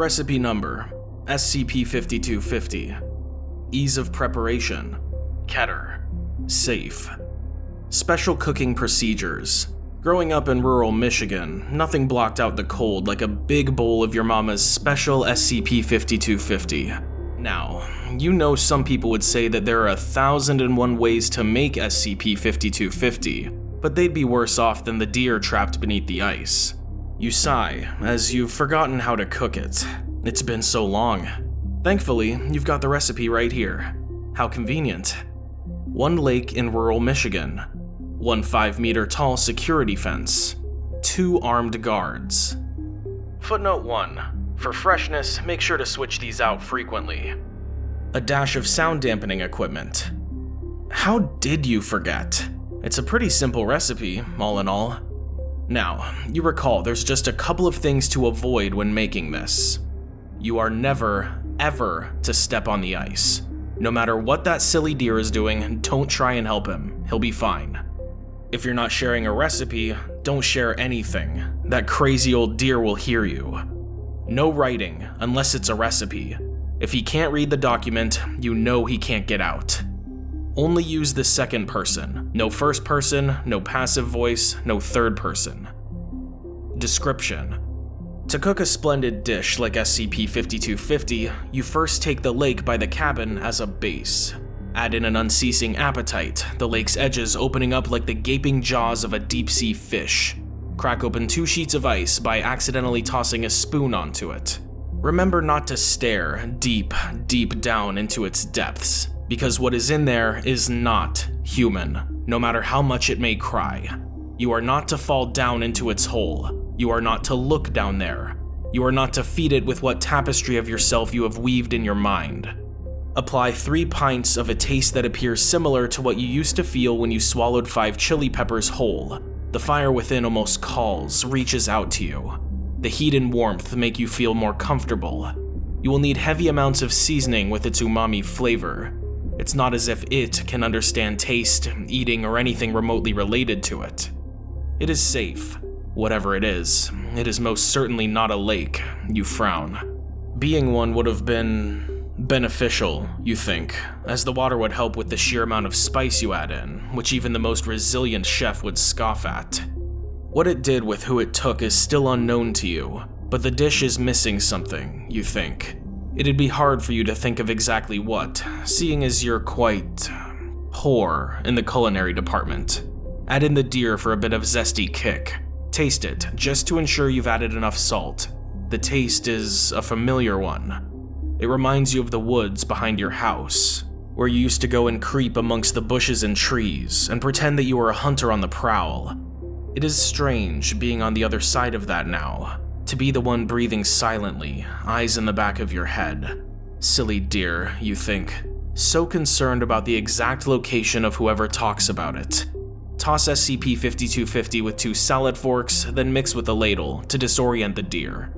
Recipe number SCP-5250 Ease of preparation. Keter. Safe. Special cooking procedures. Growing up in rural Michigan, nothing blocked out the cold like a big bowl of your mama's special SCP-5250. Now, you know some people would say that there are a thousand and one ways to make SCP-5250, but they'd be worse off than the deer trapped beneath the ice. You sigh, as you've forgotten how to cook it. It's been so long. Thankfully, you've got the recipe right here. How convenient. One lake in rural Michigan, one 5 meter tall security fence, two armed guards. Footnote 1. For freshness, make sure to switch these out frequently. A dash of sound dampening equipment. How did you forget? It's a pretty simple recipe, all in all. Now, you recall there's just a couple of things to avoid when making this. You are never, ever to step on the ice. No matter what that silly deer is doing, don't try and help him. He'll be fine. If you're not sharing a recipe, don't share anything. That crazy old deer will hear you. No writing, unless it's a recipe. If he can't read the document, you know he can't get out. Only use the second person. No first person, no passive voice, no third person. Description. To cook a splendid dish like SCP-5250, you first take the lake by the cabin as a base. Add in an unceasing appetite, the lake's edges opening up like the gaping jaws of a deep-sea fish. Crack open two sheets of ice by accidentally tossing a spoon onto it. Remember not to stare deep, deep down into its depths, because what is in there is not human, no matter how much it may cry. You are not to fall down into its hole. You are not to look down there. You are not to feed it with what tapestry of yourself you have weaved in your mind. Apply 3 pints of a taste that appears similar to what you used to feel when you swallowed 5 chili peppers whole. The fire within almost calls, reaches out to you. The heat and warmth make you feel more comfortable. You will need heavy amounts of seasoning with its umami flavor. It's not as if it can understand taste, eating, or anything remotely related to it. It is safe. Whatever it is, it is most certainly not a lake, you frown. Being one would have been beneficial, you think, as the water would help with the sheer amount of spice you add in, which even the most resilient chef would scoff at. What it did with who it took is still unknown to you, but the dish is missing something, you think. It'd be hard for you to think of exactly what, seeing as you're quite poor in the culinary department. Add in the deer for a bit of zesty kick. Taste it, just to ensure you've added enough salt. The taste is a familiar one, it reminds you of the woods behind your house, where you used to go and creep amongst the bushes and trees and pretend that you were a hunter on the prowl. It is strange being on the other side of that now, to be the one breathing silently, eyes in the back of your head. Silly deer, you think, so concerned about the exact location of whoever talks about it. Toss SCP-5250 with two salad forks, then mix with a ladle to disorient the deer.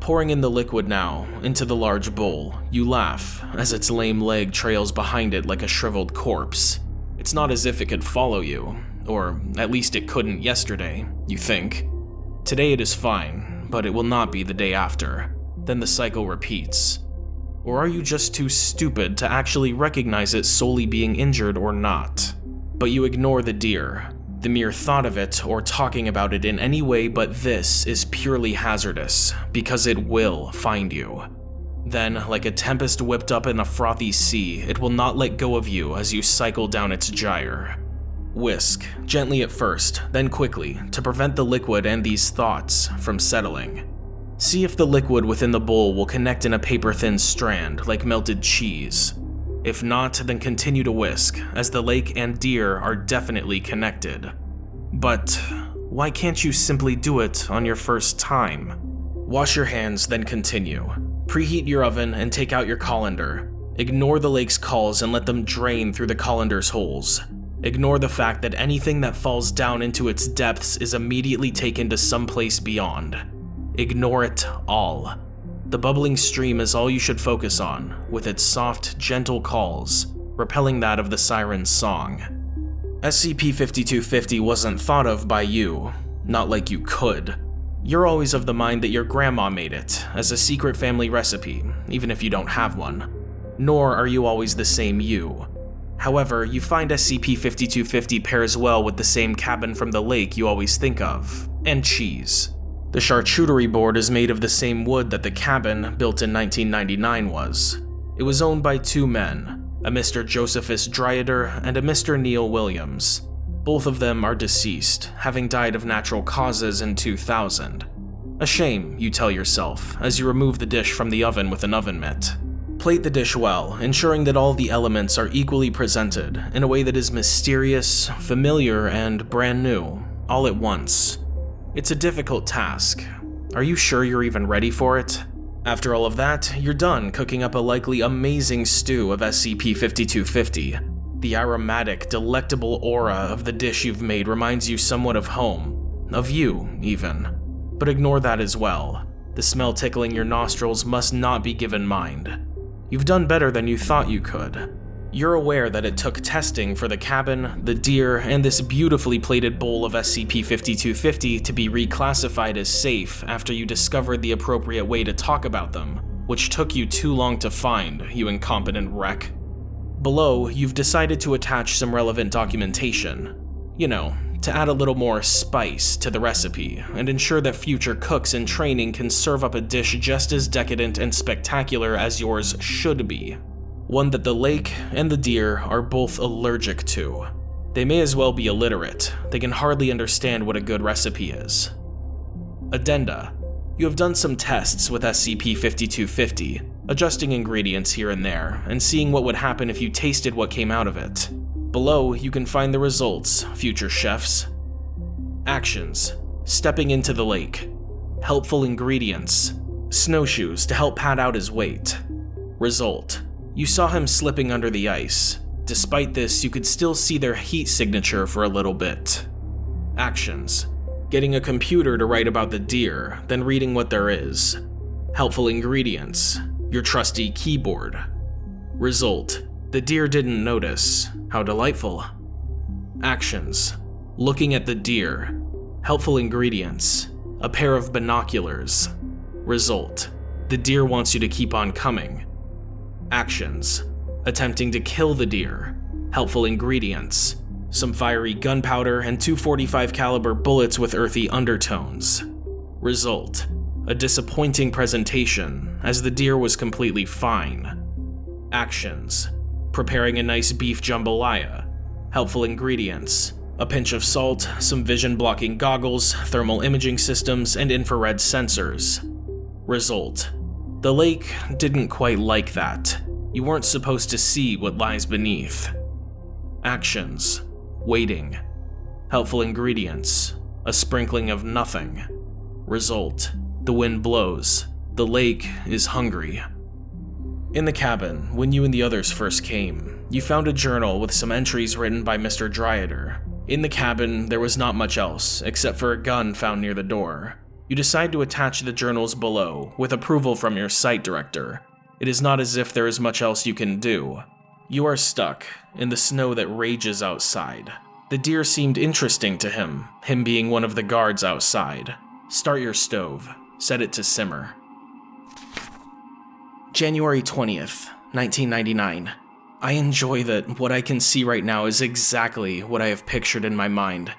Pouring in the liquid now, into the large bowl, you laugh as its lame leg trails behind it like a shriveled corpse. It's not as if it could follow you, or at least it couldn't yesterday, you think. Today it is fine, but it will not be the day after. Then the cycle repeats. Or are you just too stupid to actually recognize it solely being injured or not? But you ignore the deer, the mere thought of it or talking about it in any way but this is purely hazardous, because it will find you. Then, like a tempest whipped up in a frothy sea, it will not let go of you as you cycle down its gyre. Whisk, gently at first, then quickly, to prevent the liquid and these thoughts from settling. See if the liquid within the bowl will connect in a paper-thin strand, like melted cheese. If not, then continue to whisk, as the lake and deer are definitely connected. But why can't you simply do it on your first time? Wash your hands, then continue. Preheat your oven and take out your colander. Ignore the lake's calls and let them drain through the colander's holes. Ignore the fact that anything that falls down into its depths is immediately taken to someplace beyond. Ignore it all. The bubbling stream is all you should focus on, with its soft, gentle calls, repelling that of the siren's song. SCP-5250 wasn't thought of by you, not like you could. You're always of the mind that your grandma made it, as a secret family recipe, even if you don't have one. Nor are you always the same you. However, you find SCP-5250 pairs well with the same cabin from the lake you always think of, and cheese. The charcuterie board is made of the same wood that the cabin, built in 1999, was. It was owned by two men, a Mr. Josephus Dryader and a Mr. Neil Williams. Both of them are deceased, having died of natural causes in 2000. A shame, you tell yourself, as you remove the dish from the oven with an oven mitt. Plate the dish well, ensuring that all the elements are equally presented in a way that is mysterious, familiar, and brand new, all at once. It's a difficult task. Are you sure you're even ready for it? After all of that, you're done cooking up a likely amazing stew of SCP-5250. The aromatic, delectable aura of the dish you've made reminds you somewhat of home. Of you, even. But ignore that as well. The smell tickling your nostrils must not be given mind. You've done better than you thought you could. You're aware that it took testing for the cabin, the deer, and this beautifully plated bowl of SCP-5250 to be reclassified as safe after you discovered the appropriate way to talk about them, which took you too long to find, you incompetent wreck. Below, you've decided to attach some relevant documentation. You know, to add a little more spice to the recipe and ensure that future cooks in training can serve up a dish just as decadent and spectacular as yours should be. One that the lake and the deer are both allergic to. They may as well be illiterate, they can hardly understand what a good recipe is. Addenda. You have done some tests with SCP-5250, adjusting ingredients here and there, and seeing what would happen if you tasted what came out of it. Below, you can find the results, future chefs. Actions. Stepping into the lake. Helpful ingredients. Snowshoes to help pad out his weight. Result. You saw him slipping under the ice. Despite this, you could still see their heat signature for a little bit. Actions. Getting a computer to write about the deer, then reading what there is. Helpful ingredients. Your trusty keyboard. Result. The deer didn't notice. How delightful. Actions. Looking at the deer. Helpful ingredients. A pair of binoculars. Result. The deer wants you to keep on coming. Actions. Attempting to kill the deer. Helpful ingredients. Some fiery gunpowder and 245 caliber bullets with earthy undertones. Result. A disappointing presentation, as the deer was completely fine. Actions preparing a nice beef jambalaya, helpful ingredients, a pinch of salt, some vision blocking goggles, thermal imaging systems, and infrared sensors. Result. The lake didn't quite like that. You weren't supposed to see what lies beneath. Actions. Waiting. Helpful ingredients. A sprinkling of nothing. Result. The wind blows. The lake is hungry. In the cabin, when you and the others first came, you found a journal with some entries written by Mr. Dryader. In the cabin, there was not much else, except for a gun found near the door. You decide to attach the journals below, with approval from your site director. It is not as if there is much else you can do. You are stuck, in the snow that rages outside. The deer seemed interesting to him, him being one of the guards outside. Start your stove. Set it to simmer. January 20th, 1999. I enjoy that what I can see right now is exactly what I have pictured in my mind.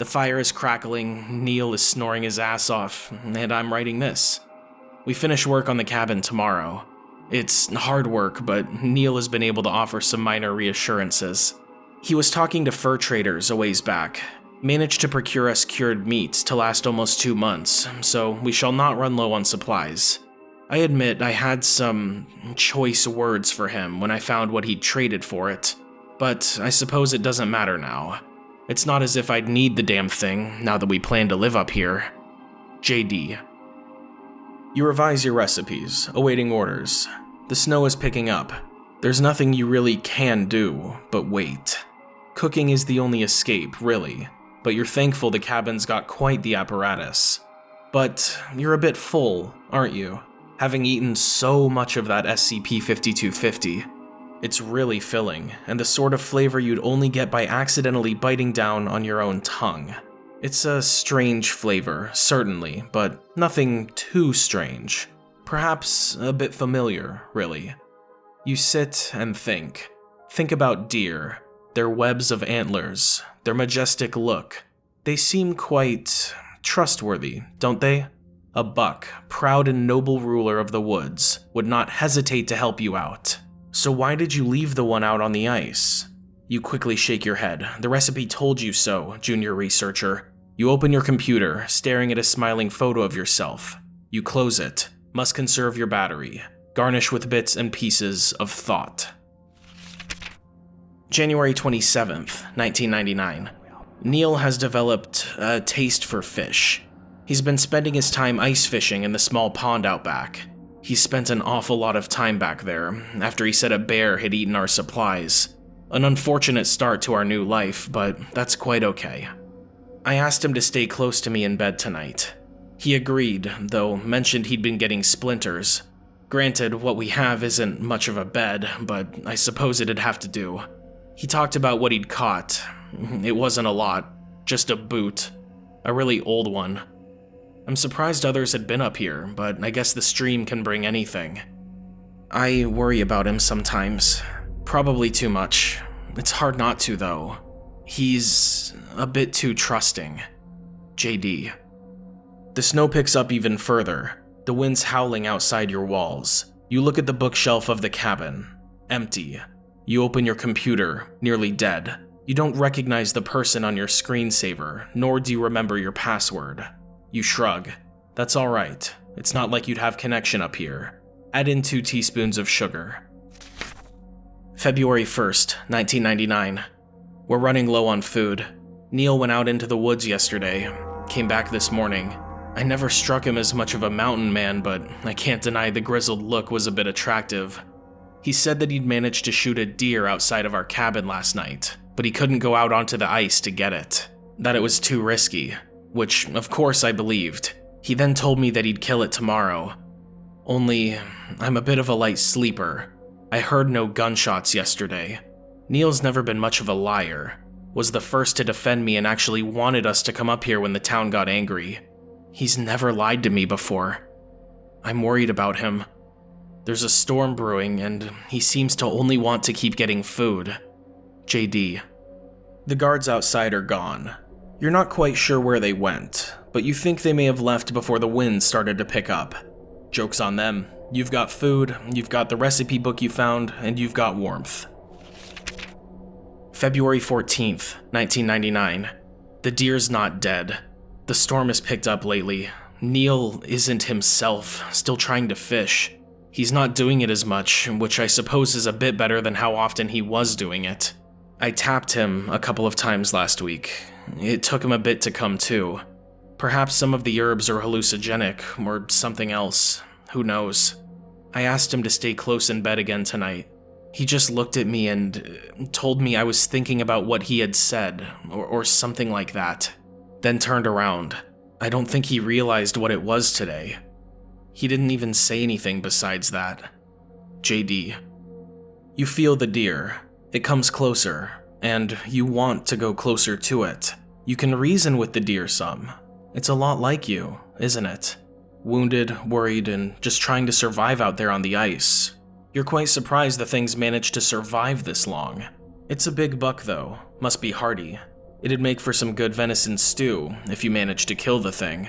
The fire is crackling, Neil is snoring his ass off, and I'm writing this. We finish work on the cabin tomorrow. It's hard work, but Neil has been able to offer some minor reassurances. He was talking to fur traders a ways back, managed to procure us cured meats to last almost two months, so we shall not run low on supplies. I admit I had some choice words for him when I found what he'd traded for it, but I suppose it doesn't matter now. It's not as if I'd need the damn thing now that we plan to live up here. JD. You revise your recipes, awaiting orders. The snow is picking up. There's nothing you really can do but wait. Cooking is the only escape, really, but you're thankful the cabin's got quite the apparatus. But you're a bit full, aren't you? Having eaten so much of that SCP-5250. It's really filling, and the sort of flavor you'd only get by accidentally biting down on your own tongue. It's a strange flavor, certainly, but nothing too strange. Perhaps a bit familiar, really. You sit and think. Think about deer, their webs of antlers, their majestic look. They seem quite trustworthy, don't they? A buck, proud and noble ruler of the woods, would not hesitate to help you out. So why did you leave the one out on the ice? You quickly shake your head. The recipe told you so, junior researcher. You open your computer, staring at a smiling photo of yourself. You close it. Must conserve your battery. Garnish with bits and pieces of thought. January 27th, 1999. Neil has developed a taste for fish. He's been spending his time ice fishing in the small pond out back. He spent an awful lot of time back there after he said a bear had eaten our supplies. An unfortunate start to our new life, but that's quite okay. I asked him to stay close to me in bed tonight. He agreed, though mentioned he'd been getting splinters. Granted, what we have isn't much of a bed, but I suppose it'd have to do. He talked about what he'd caught. It wasn't a lot, just a boot. A really old one. I'm surprised others had been up here, but I guess the stream can bring anything. I worry about him sometimes. Probably too much. It's hard not to, though. He's a bit too trusting. JD. The snow picks up even further. The wind's howling outside your walls. You look at the bookshelf of the cabin. Empty. You open your computer, nearly dead. You don't recognize the person on your screensaver, nor do you remember your password. You shrug. That's alright. It's not like you'd have connection up here. Add in two teaspoons of sugar. February 1st, 1999. We're running low on food. Neil went out into the woods yesterday, came back this morning. I never struck him as much of a mountain man, but I can't deny the grizzled look was a bit attractive. He said that he'd managed to shoot a deer outside of our cabin last night, but he couldn't go out onto the ice to get it. That it was too risky, which of course I believed. He then told me that he'd kill it tomorrow. Only, I'm a bit of a light sleeper. I heard no gunshots yesterday. Neil's never been much of a liar, was the first to defend me and actually wanted us to come up here when the town got angry. He's never lied to me before. I'm worried about him. There's a storm brewing, and he seems to only want to keep getting food. JD. The guards outside are gone. You're not quite sure where they went, but you think they may have left before the wind started to pick up. Joke's on them. You've got food, you've got the recipe book you found, and you've got warmth. February 14th, 1999. The deer's not dead. The storm has picked up lately. Neil isn't himself, still trying to fish. He's not doing it as much, which I suppose is a bit better than how often he was doing it. I tapped him a couple of times last week. It took him a bit to come to. Perhaps some of the herbs are hallucinogenic, or something else. Who knows? I asked him to stay close in bed again tonight. He just looked at me and uh, told me I was thinking about what he had said, or, or something like that. Then turned around. I don't think he realized what it was today. He didn't even say anything besides that. JD. You feel the deer. It comes closer, and you want to go closer to it. You can reason with the deer some. It's a lot like you, isn't it? Wounded, worried, and just trying to survive out there on the ice. You're quite surprised the thing's managed to survive this long. It's a big buck though, must be hardy. It'd make for some good venison stew if you managed to kill the thing.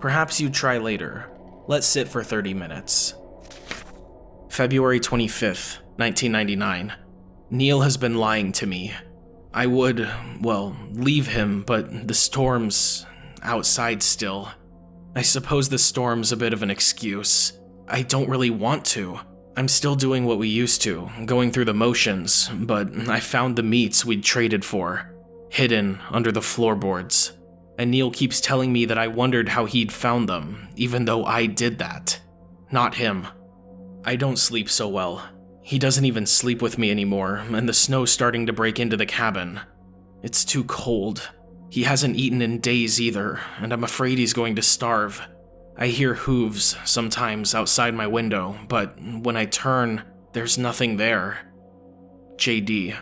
Perhaps you'd try later, Let's sit for 30 minutes. February 25th, 1999. Neil has been lying to me. I would, well, leave him, but the storm's outside still. I suppose the storm's a bit of an excuse. I don't really want to. I'm still doing what we used to, going through the motions, but I found the meats we'd traded for, hidden under the floorboards and Neil keeps telling me that I wondered how he'd found them, even though I did that. Not him. I don't sleep so well. He doesn't even sleep with me anymore, and the snow's starting to break into the cabin. It's too cold. He hasn't eaten in days either, and I'm afraid he's going to starve. I hear hooves sometimes outside my window, but when I turn, there's nothing there. JD.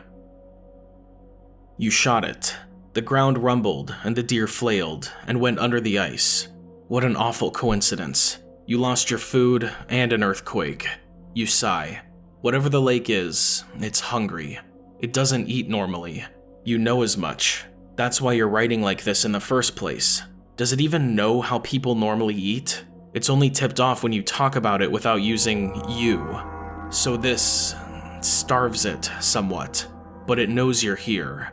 You shot it. The ground rumbled, and the deer flailed and went under the ice. What an awful coincidence. You lost your food and an earthquake. You sigh. Whatever the lake is, it's hungry. It doesn't eat normally. You know as much. That's why you're writing like this in the first place. Does it even know how people normally eat? It's only tipped off when you talk about it without using you. So this starves it somewhat, but it knows you're here.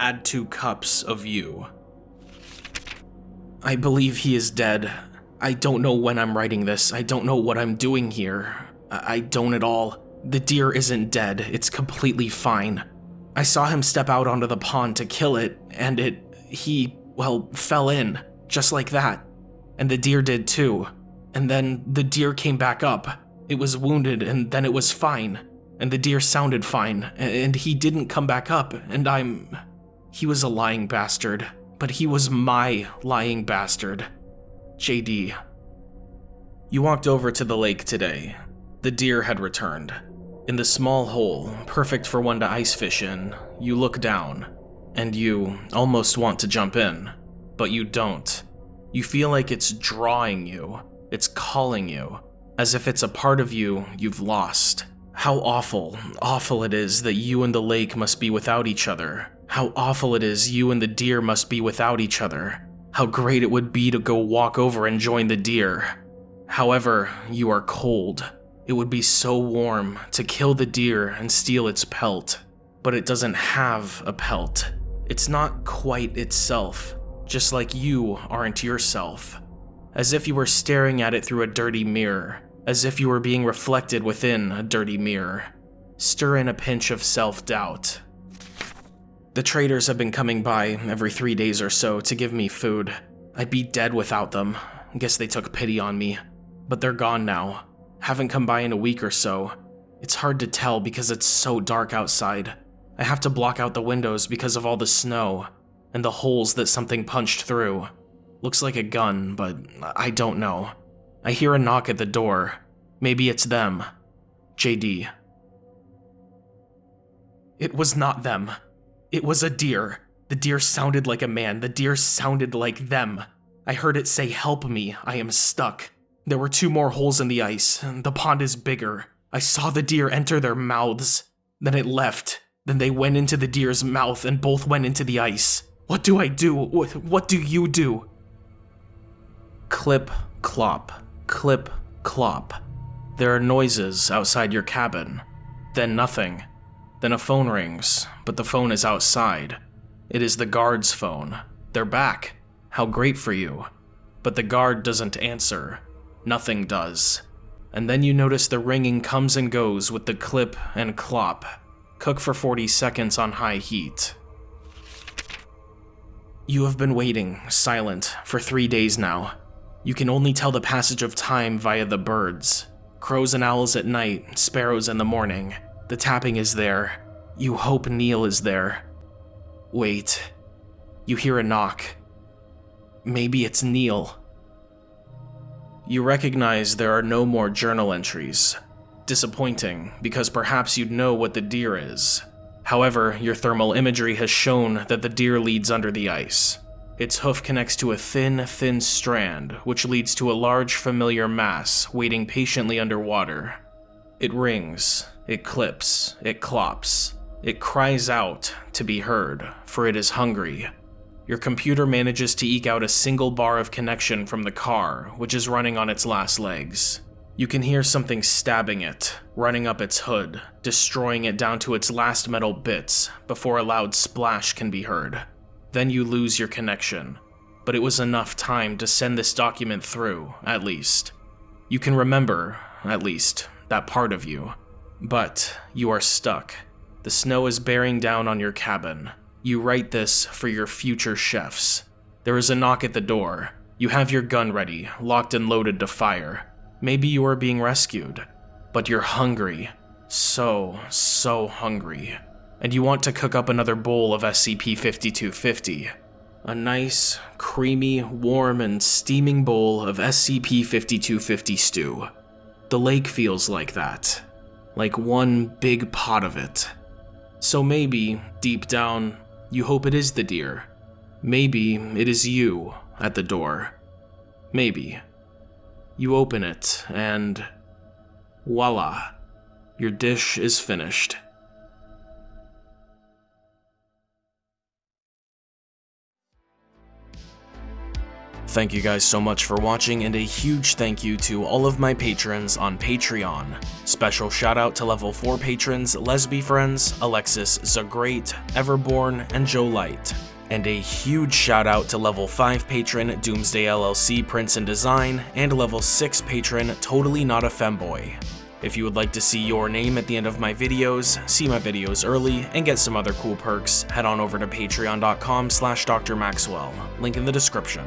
Add two cups of you. I believe he is dead. I don't know when I'm writing this. I don't know what I'm doing here. I, I don't at all. The deer isn't dead. It's completely fine. I saw him step out onto the pond to kill it, and it. he, well, fell in. Just like that. And the deer did too. And then the deer came back up. It was wounded, and then it was fine. And the deer sounded fine, and he didn't come back up, and I'm. He was a lying bastard, but he was my lying bastard. JD. You walked over to the lake today. The deer had returned. In the small hole, perfect for one to ice fish in, you look down, and you almost want to jump in, but you don't. You feel like it's drawing you, it's calling you, as if it's a part of you you've lost. How awful, awful it is that you and the lake must be without each other. How awful it is you and the deer must be without each other. How great it would be to go walk over and join the deer. However, you are cold. It would be so warm to kill the deer and steal its pelt. But it doesn't have a pelt. It's not quite itself, just like you aren't yourself. As if you were staring at it through a dirty mirror, as if you were being reflected within a dirty mirror. Stir in a pinch of self-doubt. The traders have been coming by every three days or so to give me food. I'd be dead without them. Guess they took pity on me. But they're gone now. Haven't come by in a week or so. It's hard to tell because it's so dark outside. I have to block out the windows because of all the snow and the holes that something punched through. Looks like a gun, but I don't know. I hear a knock at the door. Maybe it's them. JD. It was not them. It was a deer. The deer sounded like a man. The deer sounded like them. I heard it say, Help me, I am stuck. There were two more holes in the ice. The pond is bigger. I saw the deer enter their mouths. Then it left. Then they went into the deer's mouth and both went into the ice. What do I do? What do you do? Clip, clop, clip, clop. There are noises outside your cabin. Then nothing. Then a phone rings, but the phone is outside. It is the guard's phone. They're back. How great for you. But the guard doesn't answer. Nothing does. And then you notice the ringing comes and goes with the clip and clop. Cook for 40 seconds on high heat. You have been waiting, silent, for three days now. You can only tell the passage of time via the birds. Crows and owls at night, sparrows in the morning. The tapping is there. You hope Neil is there. Wait. You hear a knock. Maybe it's Neil. You recognize there are no more journal entries. Disappointing, because perhaps you'd know what the deer is. However, your thermal imagery has shown that the deer leads under the ice. Its hoof connects to a thin, thin strand, which leads to a large familiar mass waiting patiently underwater. It rings, it clips, it clops. It cries out to be heard, for it is hungry. Your computer manages to eke out a single bar of connection from the car, which is running on its last legs. You can hear something stabbing it, running up its hood, destroying it down to its last metal bits before a loud splash can be heard. Then you lose your connection, but it was enough time to send this document through, at least. You can remember, at least, that part of you. But you are stuck. The snow is bearing down on your cabin. You write this for your future chefs. There is a knock at the door. You have your gun ready, locked and loaded to fire. Maybe you are being rescued, but you're hungry. So, so hungry. And you want to cook up another bowl of SCP-5250. A nice, creamy, warm, and steaming bowl of SCP-5250 stew. The lake feels like that like one big pot of it. So maybe, deep down, You hope it is the deer. Maybe it is you at the door. Maybe. You open it, and voila, your dish is finished. Thank you guys so much for watching and a huge thank you to all of my patrons on Patreon. Special shout out to level 4 patrons Lesby Friends, Alexis Zagreat, Everborn, and Joe Light. And a huge shout out to level 5 patron Doomsday LLC Prince and Design and level 6 patron Totally Not a Femboy. If you would like to see your name at the end of my videos, see my videos early, and get some other cool perks, head on over to patreon.com slash drmaxwell, link in the description.